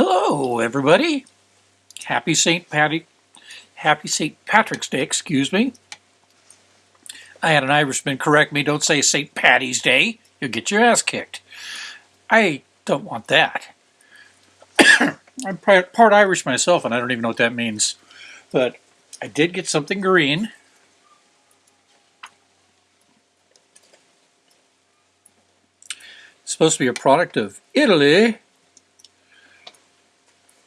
Hello, everybody. Happy St. Patty, Happy St. Patrick's Day, excuse me. I had an Irishman correct me, don't say St. Patty's Day. You'll get your ass kicked. I don't want that. I'm part Irish myself, and I don't even know what that means. But I did get something green. It's supposed to be a product of Italy.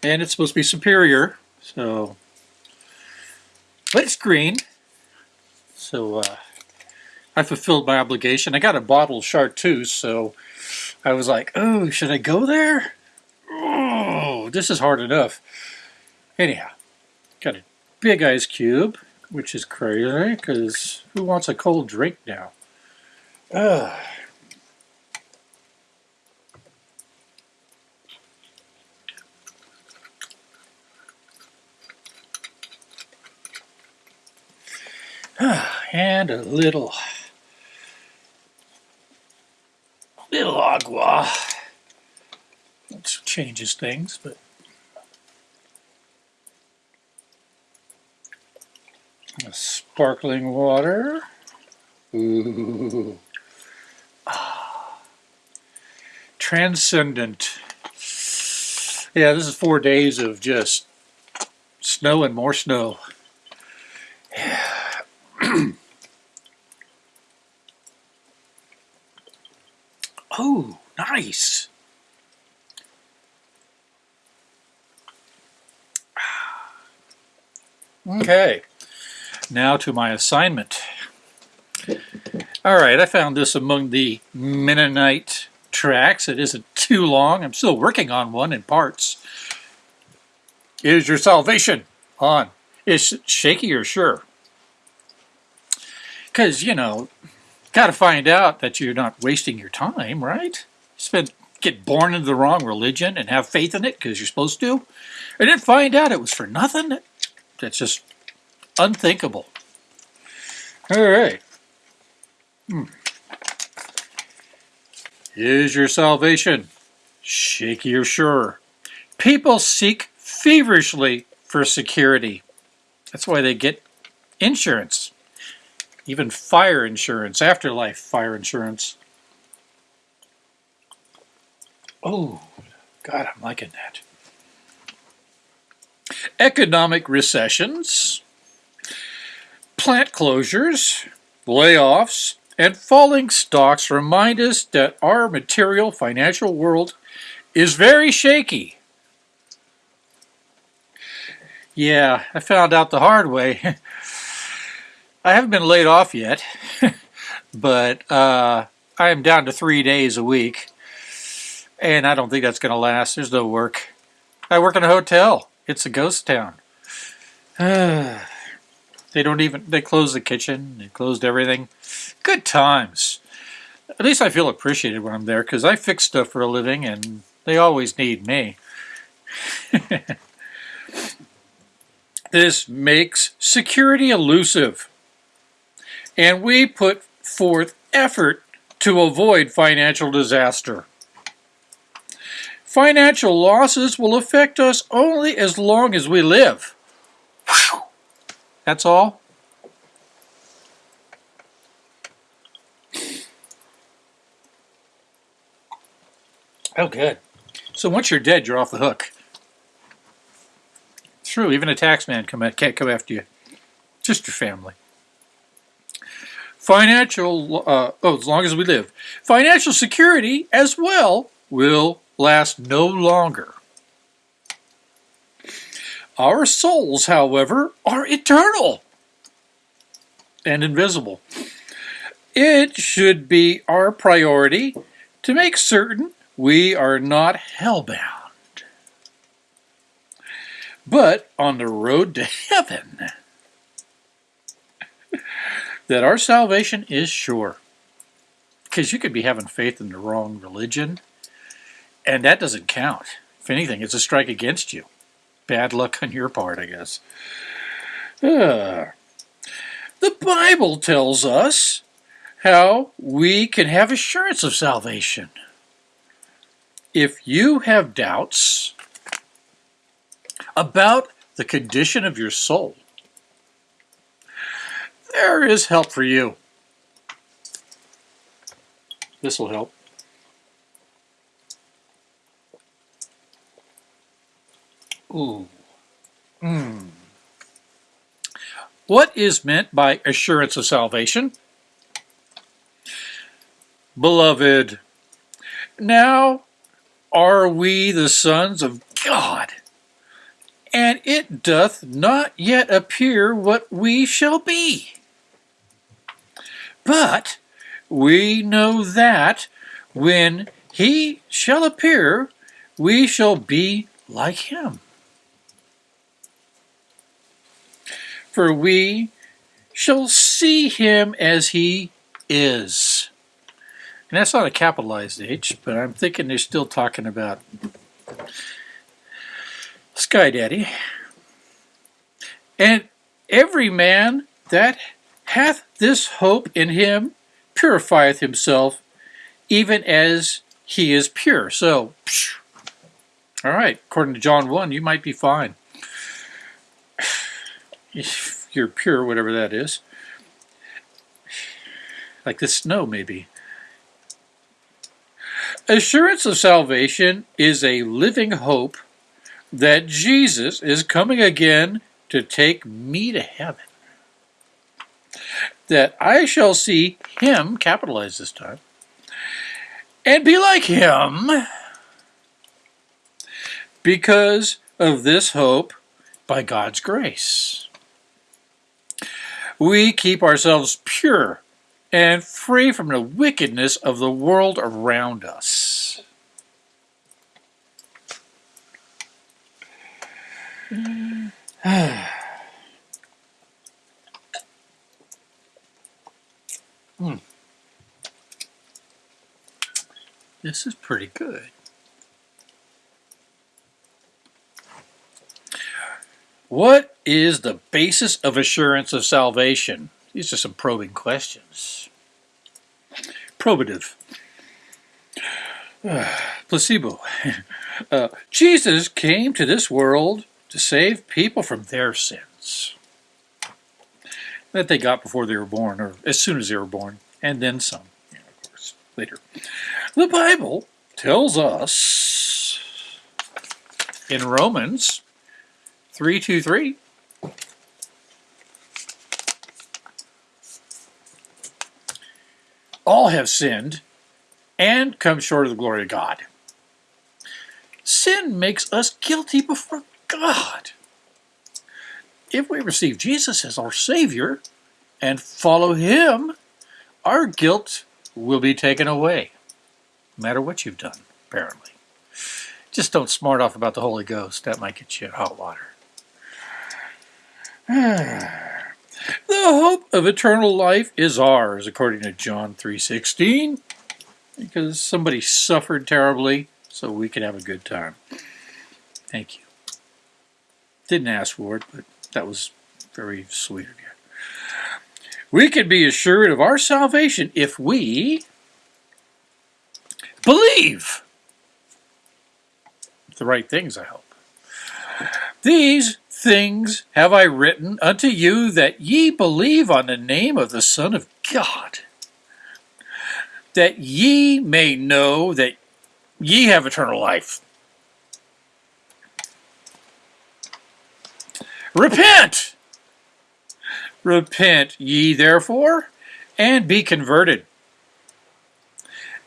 And it's supposed to be superior. So, but it's green. So, uh, I fulfilled my obligation. I got a bottle of chartreuse, so I was like, oh, should I go there? Oh, this is hard enough. Anyhow, got a big ice cube, which is crazy, because who wants a cold drink now? Ugh. and a little little agua which changes things but sparkling water Ooh. Ah. transcendent yeah this is four days of just snow and more snow oh, nice. Okay, now to my assignment. All right, I found this among the Mennonite tracks. It isn't too long. I'm still working on one in parts. Is your salvation on? Is shaky or sure? Because, you know, got to find out that you're not wasting your time, right? Spend, get born into the wrong religion and have faith in it because you're supposed to, and then find out it was for nothing? That's just unthinkable. All right. Hmm. Is your salvation shaky or sure? People seek feverishly for security. That's why they get insurance even fire insurance, afterlife fire insurance. Oh, God, I'm liking that. Economic recessions, plant closures, layoffs, and falling stocks remind us that our material financial world is very shaky. Yeah, I found out the hard way. I haven't been laid off yet, but uh, I am down to three days a week, and I don't think that's going to last. There's no work. I work in a hotel. It's a ghost town. they don't even, they closed the kitchen, they closed everything. Good times. At least I feel appreciated when I'm there because I fix stuff for a living and they always need me. this makes security elusive and we put forth effort to avoid financial disaster. Financial losses will affect us only as long as we live. That's all. Oh, good. So once you're dead, you're off the hook. True, even a tax man can't come after you. Just your family. Financial, uh, oh, as long as we live. Financial security as well will last no longer. Our souls, however, are eternal and invisible. It should be our priority to make certain we are not hellbound, but on the road to heaven that our salvation is sure. Because you could be having faith in the wrong religion, and that doesn't count. If anything, it's a strike against you. Bad luck on your part, I guess. Uh, the Bible tells us how we can have assurance of salvation. If you have doubts, about the condition of your soul, there is help for you. This will help. Ooh. Mm. What is meant by assurance of salvation? Beloved, now are we the sons of God, and it doth not yet appear what we shall be. But we know that when he shall appear, we shall be like him. For we shall see him as he is. And that's not a capitalized H, but I'm thinking they're still talking about Sky Daddy. And every man that hath this hope in him purifieth himself, even as he is pure. So, all right, according to John 1, you might be fine. If you're pure, whatever that is. Like the snow, maybe. Assurance of salvation is a living hope that Jesus is coming again to take me to heaven. That I shall see him, capitalized this time, and be like him because of this hope by God's grace. We keep ourselves pure and free from the wickedness of the world around us. hmm. This is pretty good. What is the basis of assurance of salvation? These are some probing questions. Probative. Uh, placebo. Uh, Jesus came to this world to save people from their sins that they got before they were born, or as soon as they were born, and then some, yeah, of course, later. The Bible tells us in Romans 323 all have sinned and come short of the glory of God. Sin makes us guilty before God. If we receive Jesus as our Savior and follow Him, our guilt will be taken away, matter what you've done, apparently. Just don't smart off about the Holy Ghost. That might get you in hot water. The hope of eternal life is ours, according to John 3.16, because somebody suffered terribly so we can have a good time. Thank you. Didn't ask for it, but that was very sweet of you. We can be assured of our salvation if we believe the right things, I hope. These things have I written unto you that ye believe on the name of the Son of God, that ye may know that ye have eternal life. Repent! Repent ye therefore, and be converted,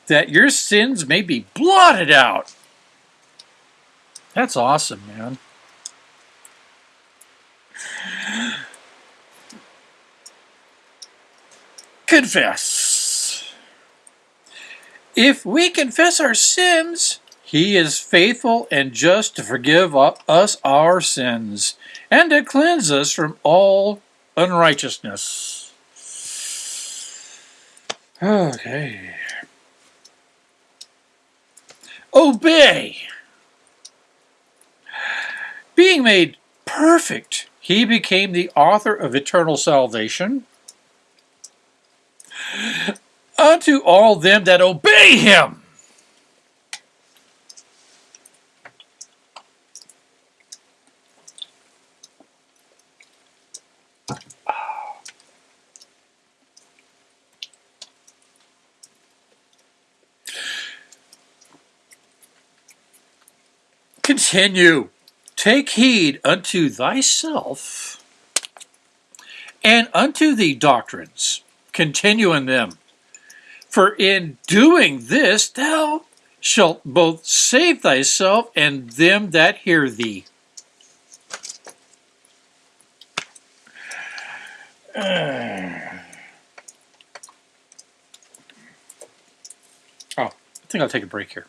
that your sins may be blotted out. That's awesome, man. Confess. If we confess our sins, he is faithful and just to forgive us our sins and to cleanse us from all unrighteousness. Okay. Obey. Being made perfect he became the author of eternal salvation unto all them that obey him. Continue. Take heed unto thyself and unto the doctrines. Continue in them. For in doing this thou shalt both save thyself and them that hear thee. Oh, I think I'll take a break here.